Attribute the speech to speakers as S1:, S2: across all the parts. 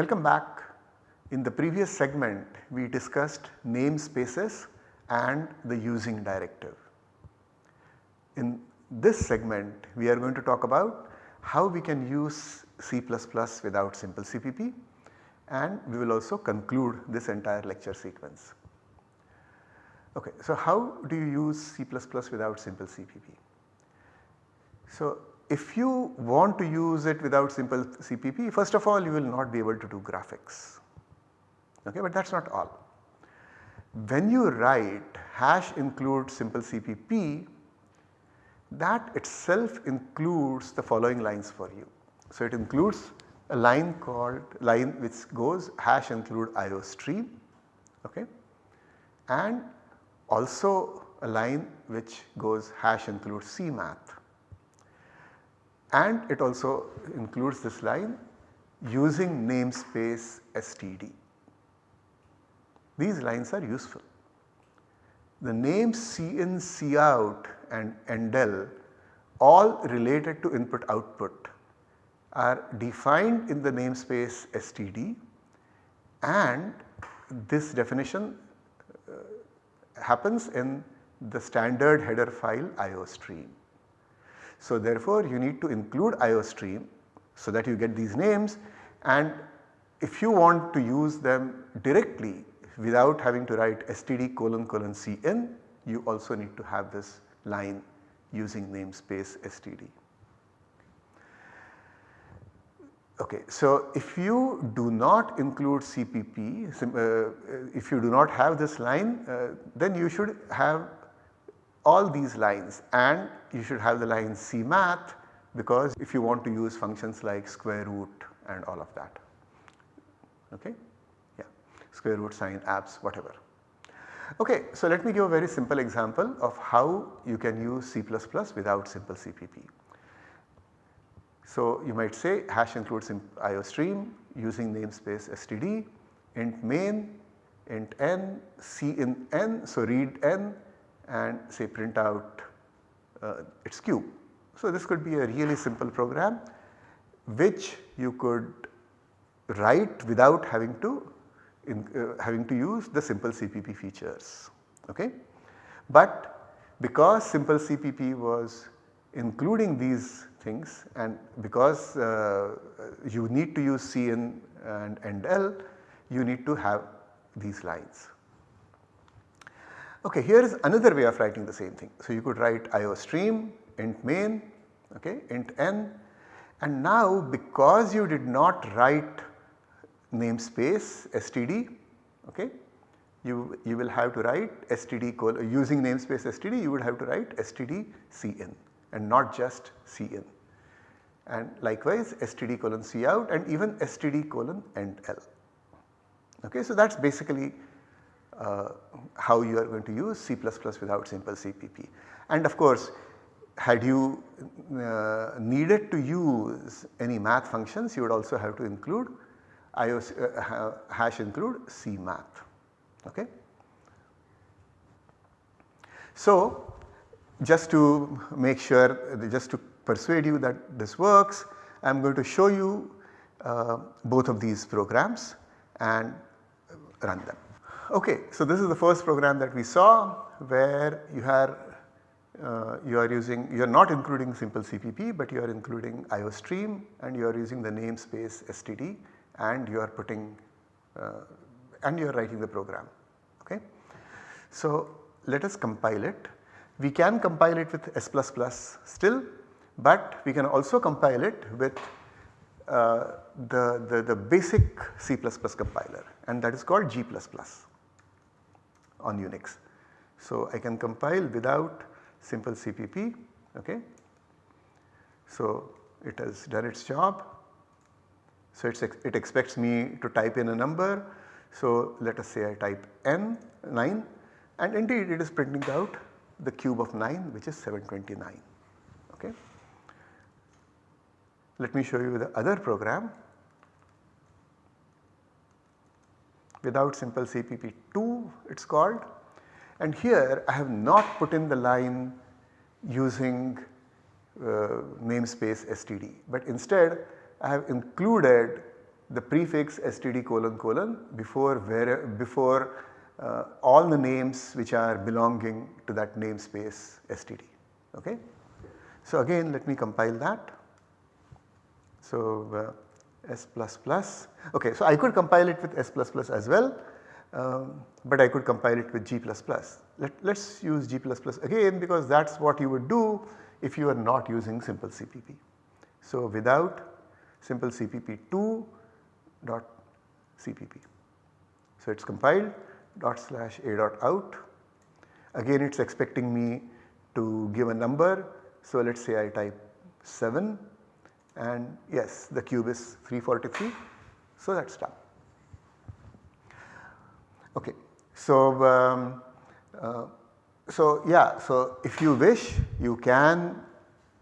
S1: Welcome back. In the previous segment we discussed namespaces and the using directive. In this segment we are going to talk about how we can use C++ without simple CPP and we will also conclude this entire lecture sequence. Okay, so how do you use C++ without simple CPP? So if you want to use it without simple CPP first of all you will not be able to do graphics okay, but that is not all. When you write hash include simple CPP that itself includes the following lines for you. So it includes a line called line which goes hash include IO stream okay, and also a line which goes hash include CMath and it also includes this line using namespace std. These lines are useful. The names cin, cout and endl all related to input output are defined in the namespace std and this definition uh, happens in the standard header file iostream. So therefore you need to include iostream so that you get these names and if you want to use them directly without having to write std colon colon cin you also need to have this line using namespace std. Okay, so if you do not include CPP, uh, if you do not have this line uh, then you should have all these lines and you should have the line CMath because if you want to use functions like square root and all of that. Okay, yeah, square root, sine, abs, whatever. Okay, so let me give a very simple example of how you can use C++ without simple CPP. So you might say hash includes iostream using namespace std int main int n c in n so read n and say print out uh, its cube. So this could be a really simple program which you could write without having to in, uh, having to use the simple CPP features. Okay? But because simple CPP was including these things and because uh, you need to use Cin and endl you need to have these lines. Okay, here is another way of writing the same thing. So you could write IO stream, int main okay, int n and now because you did not write namespace std okay, you, you will have to write std colon using namespace std you would have to write std cin and not just cin and likewise std colon cout and even std colon endl. Okay, so that is basically how you are going to use C++ without simple CPP. And of course had you uh, needed to use any math functions you would also have to include IOC, uh, hash include CMath. Okay. So just to make sure just to persuade you that this works I am going to show you uh, both of these programs and run them. Okay, so this is the first program that we saw where you are uh, you are using you are not including simple CPP but you are including IOStream and you are using the namespace std and you are putting uh, and you are writing the program. Okay. So let us compile it. We can compile it with S++ still but we can also compile it with uh, the, the, the basic C++ compiler and that is called G++ on Unix. So I can compile without simple CPP okay. So it has done its job. So it expects me to type in a number. So let us say I type n 9 and indeed it is printing out the cube of 9 which is 729 okay. Let me show you the other program without simple CPP2 it is called and here I have not put in the line using uh, namespace std but instead I have included the prefix std colon colon before where before uh, all the names which are belonging to that namespace std. Okay. So again let me compile that. So uh, s okay so I could compile it with s as well um, but I could compile it with g. Let us use g again because that is what you would do if you are not using simple CPP. So without simple CPP 2 dot CPP. So it is compiled dot slash a dot out. Again it is expecting me to give a number. So let us say I type 7 and yes the cube is 343. So that is done. Okay. So, um, uh, so yeah so if you wish you can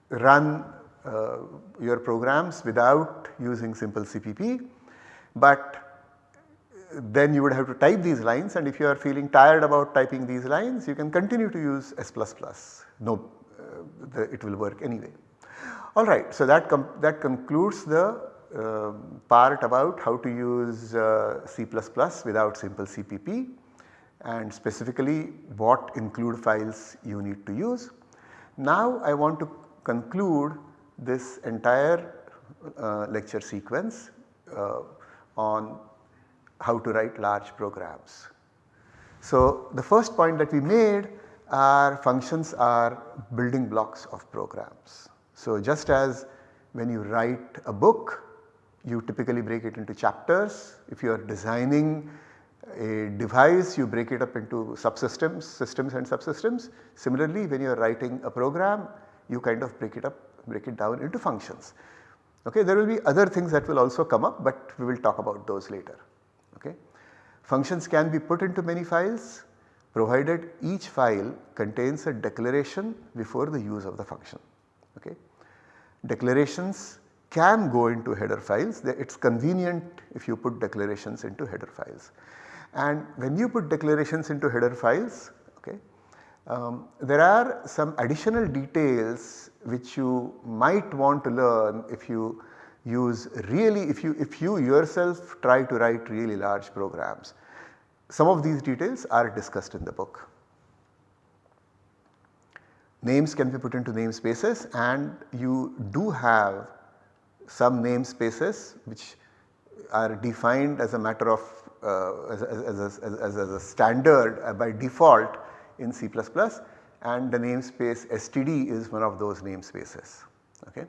S1: run uh, your programs without using simple CPP but then you would have to type these lines and if you are feeling tired about typing these lines you can continue to use S++. No, uh, the, it will work anyway. Alright, so that, that concludes the uh, part about how to use uh, C++ without simple CPP and specifically what include files you need to use. Now I want to conclude this entire uh, lecture sequence uh, on how to write large programs. So the first point that we made are functions are building blocks of programs. So just as when you write a book you typically break it into chapters. If you are designing a device you break it up into subsystems, systems and subsystems. Similarly when you are writing a program you kind of break it up, break it down into functions. Okay, there will be other things that will also come up but we will talk about those later. Okay. Functions can be put into many files provided each file contains a declaration before the use of the function. Okay. Declarations can go into header files, it is convenient if you put declarations into header files. And when you put declarations into header files, okay, um, there are some additional details which you might want to learn if you use really if you if you yourself try to write really large programs. Some of these details are discussed in the book. Names can be put into namespaces and you do have some namespaces which are defined as a matter of uh, as, as, as, as, a standard uh, by default in C++ and the namespace std is one of those namespaces. Okay.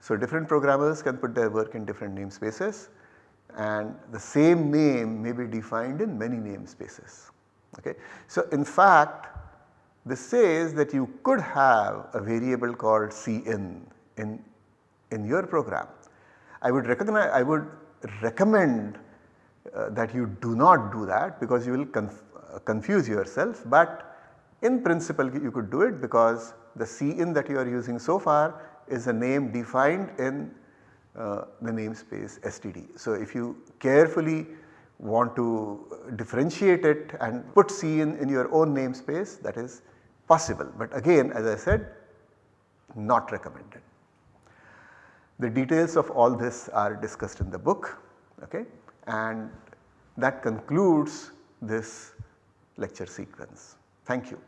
S1: So different programmers can put their work in different namespaces and the same name may be defined in many namespaces. Okay. So in fact this says that you could have a variable called cin in in your program. I would recognize, I would recommend uh, that you do not do that because you will conf uh, confuse yourself but in principle you could do it because the cin that you are using so far is a name defined in uh, the namespace std. So if you carefully want to differentiate it and put cin in your own namespace that is possible but again as I said not recommended. The details of all this are discussed in the book okay, and that concludes this lecture sequence. Thank you.